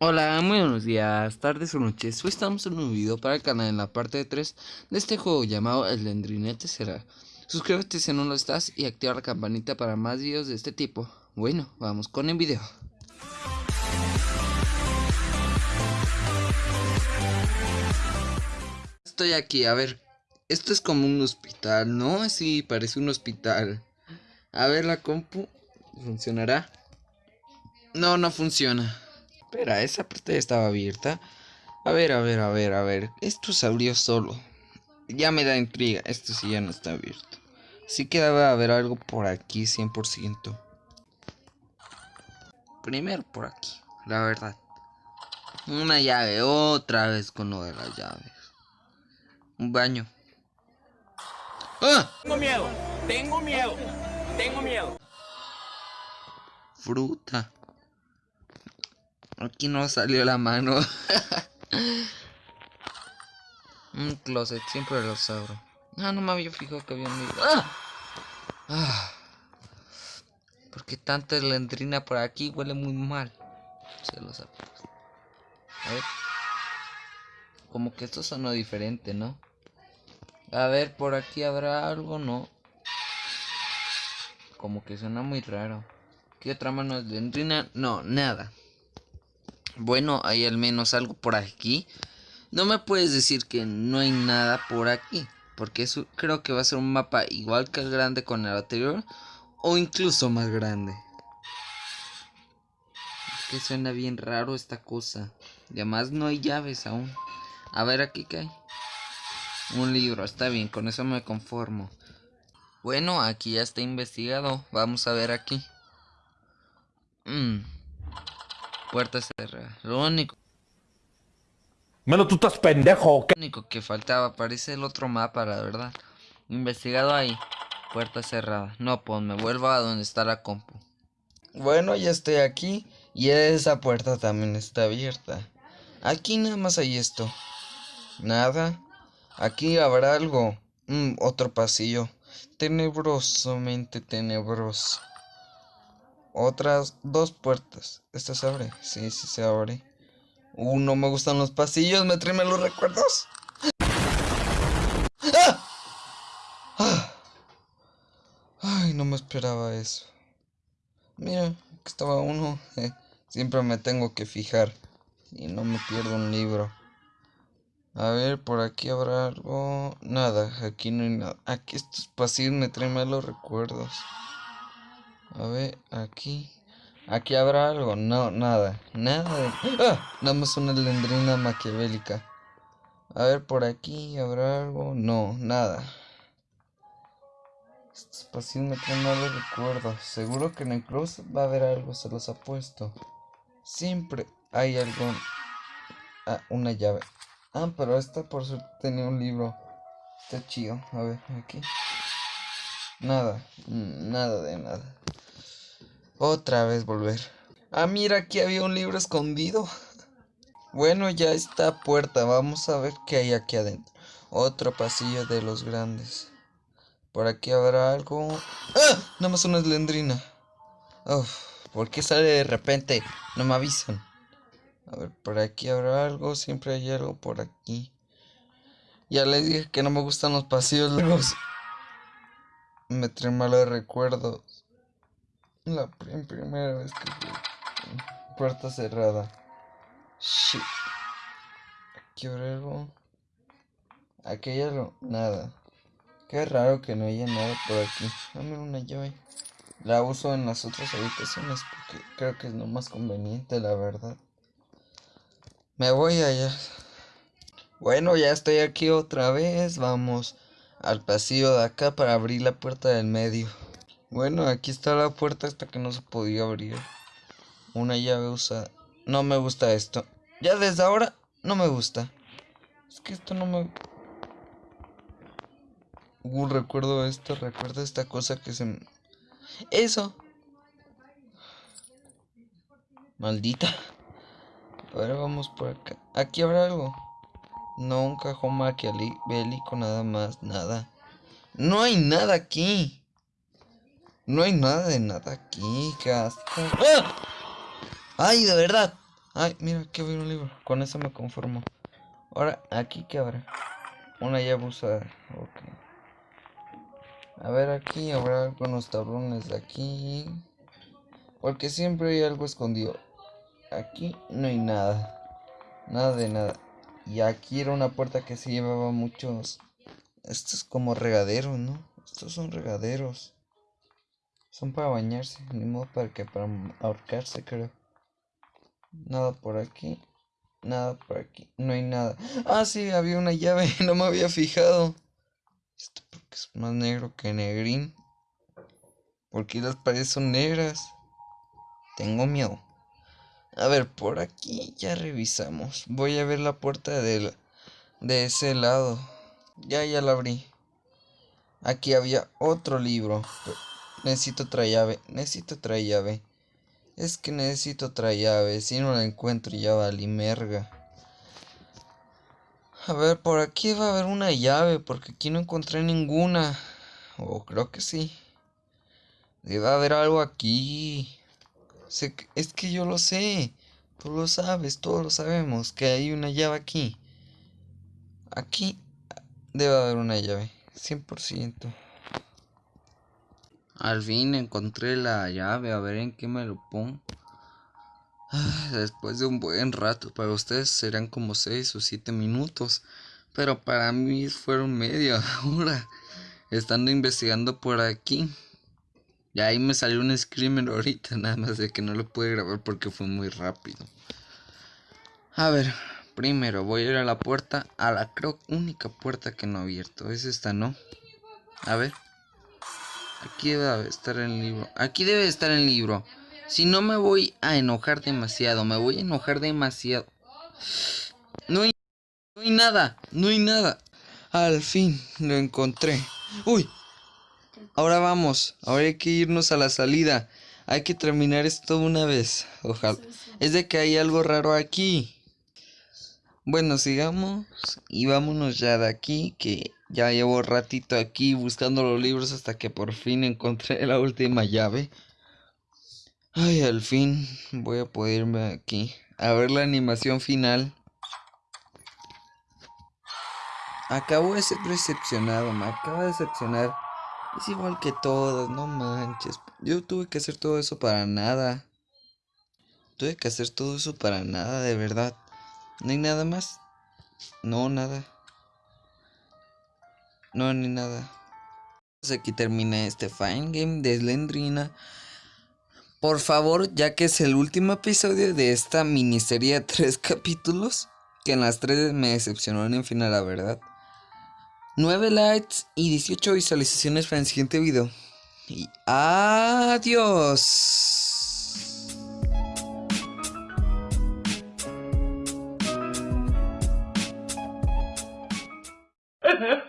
Hola, muy buenos días, tardes o noches. Hoy estamos en un video para el canal en la parte 3 de este juego llamado El Lendrinete será. Suscríbete si no lo estás y activa la campanita para más videos de este tipo. Bueno, vamos con el video. Estoy aquí, a ver, esto es como un hospital, ¿no? Sí, parece un hospital. A ver la compu, ¿funcionará? No, no funciona. Espera, esa parte estaba abierta. A ver, a ver, a ver, a ver. Esto se abrió solo. Ya me da intriga. Esto sí ya no está abierto. Sí que debe haber algo por aquí, 100%. Primero por aquí, la verdad. Una llave, otra vez con lo de las llaves. Un baño. ¡Ah! Tengo miedo, tengo miedo, tengo miedo. Fruta. Aquí no salió la mano. un closet, siempre los abro. Ah, no me había fijado que había un. ¡Ah! ¡Ah! ¿Por qué tanta lendrina por aquí? Huele muy mal. Se los abro. A ver. Como que esto sonó diferente, ¿no? A ver, por aquí habrá algo, ¿no? Como que suena muy raro. ¿Qué otra mano de lendrina? No, nada. Bueno, hay al menos algo por aquí. No me puedes decir que no hay nada por aquí. Porque eso creo que va a ser un mapa igual que el grande con el anterior. O incluso más grande. Que suena bien raro esta cosa. Y además no hay llaves aún. A ver aquí qué hay. Un libro, está bien, con eso me conformo. Bueno, aquí ya está investigado. Vamos a ver aquí. Mmm. Puerta cerrada. Lo único. Menos tú estás pendejo. Lo único que faltaba. Parece el otro mapa, la verdad. Investigado ahí. Puerta cerrada. No, pues me vuelvo a donde está la compu. Bueno, ya estoy aquí. Y esa puerta también está abierta. Aquí nada más hay esto. Nada. Aquí habrá algo. Mm, otro pasillo. Tenebrosamente tenebroso. Otras dos puertas. ¿Esta se abre? Sí, sí se abre. Uh, no me gustan los pasillos. Me traen los recuerdos. ¡Ah! ¡Ah! Ay, no me esperaba eso. Mira, aquí estaba uno. siempre me tengo que fijar. Y no me pierdo un libro. A ver, por aquí habrá algo. Nada, aquí no hay nada. Aquí estos pasillos me traen malos recuerdos. A ver, aquí. Aquí habrá algo. No, nada. Nada de... ¡Ah! Nada más una lendrina maquiavélica. A ver, por aquí habrá algo. No, nada. Estos pasillos me traen malos recuerdos. Seguro que en el closet va a haber algo, se los apuesto. Siempre hay algo. Ah, una llave. Ah, pero esta por suerte tenía un libro. Está chido. A ver, aquí. Nada. Nada de nada. Otra vez volver. Ah, mira, aquí había un libro escondido. Bueno, ya está puerta. Vamos a ver qué hay aquí adentro. Otro pasillo de los grandes. Por aquí habrá algo. ¡Ah! Nada más una eslendrina. Uf, ¿por qué sale de repente? No me avisan. A ver, por aquí habrá algo. Siempre hay algo por aquí. Ya les dije que no me gustan los pasillos largos. Me traen malos recuerdos. La primera vez que puerta cerrada. Shit. Aquí algo. Aquí hay algo. Nada. Qué raro que no haya nada por aquí. Dame una llave. La uso en las otras habitaciones porque creo que es lo más conveniente, la verdad. Me voy allá. Bueno, ya estoy aquí otra vez. Vamos al pasillo de acá para abrir la puerta del medio. Bueno, aquí está la puerta hasta que no se podía abrir. Una llave usada. No me gusta esto. Ya desde ahora no me gusta. Es que esto no me... Uh, recuerdo esto, recuerdo esta cosa que se... Eso. Maldita. Ahora vamos por acá. Aquí habrá algo. No, un cajón maquiavélico, nada más, nada. No hay nada aquí. No hay nada de nada aquí, qué asco. ¡Ah! ¡Ay, de verdad! Ay, mira, aquí había un libro. Con eso me conformo. Ahora, aquí que habrá. Una llave usada. Ok. A ver, aquí habrá algunos tablones de aquí. Porque siempre hay algo escondido. Aquí no hay nada. Nada de nada. Y aquí era una puerta que se llevaba muchos. Esto es como regaderos, ¿no? Estos son regaderos. Son para bañarse, ni modo para que para ahorcarse, creo. Nada por aquí. Nada por aquí. No hay nada. Ah, sí, había una llave. No me había fijado. Esto porque es más negro que negrín. Porque las paredes son negras. Tengo miedo. A ver, por aquí ya revisamos. Voy a ver la puerta del, de ese lado. Ya, ya la abrí. Aquí había otro libro. Necesito otra llave. Necesito otra llave. Es que necesito otra llave. Si no la encuentro ya valí merga. A ver, por aquí va a haber una llave. Porque aquí no encontré ninguna. O oh, creo que sí. Debe haber algo aquí es que yo lo sé. Tú lo sabes, todos lo sabemos. Que hay una llave aquí. Aquí debe haber una llave. 100%. Al fin encontré la llave. A ver en qué me lo pongo. Ah, después de un buen rato. Para ustedes serán como 6 o 7 minutos. Pero para mí fueron media hora. Estando investigando por aquí. Y ahí me salió un screamer ahorita, nada más de que no lo pude grabar porque fue muy rápido. A ver, primero voy a ir a la puerta, a la creo única puerta que no he abierto. Es esta, ¿no? A ver. Aquí debe estar el libro. Aquí debe estar el libro. Si no me voy a enojar demasiado, me voy a enojar demasiado. No hay, no hay nada, no hay nada. Al fin lo encontré. Uy, Ahora vamos, ahora hay que irnos a la salida. Hay que terminar esto una vez. Ojalá. Es de que hay algo raro aquí. Bueno, sigamos y vámonos ya de aquí, que ya llevo ratito aquí buscando los libros hasta que por fin encontré la última llave. Ay, al fin voy a poder irme aquí a ver la animación final. Acabo de ser decepcionado, me acaba de decepcionar. Es igual que todos, no manches. Yo tuve que hacer todo eso para nada. Tuve que hacer todo eso para nada, de verdad. ¿No hay nada más? No, nada. No, ni nada. Pues aquí termina este Fine Game de Slendrina. Por favor, ya que es el último episodio de esta miniserie de tres capítulos, que en las tres me decepcionó en final, la verdad. 9 likes y 18 visualizaciones para el siguiente video. Y adiós.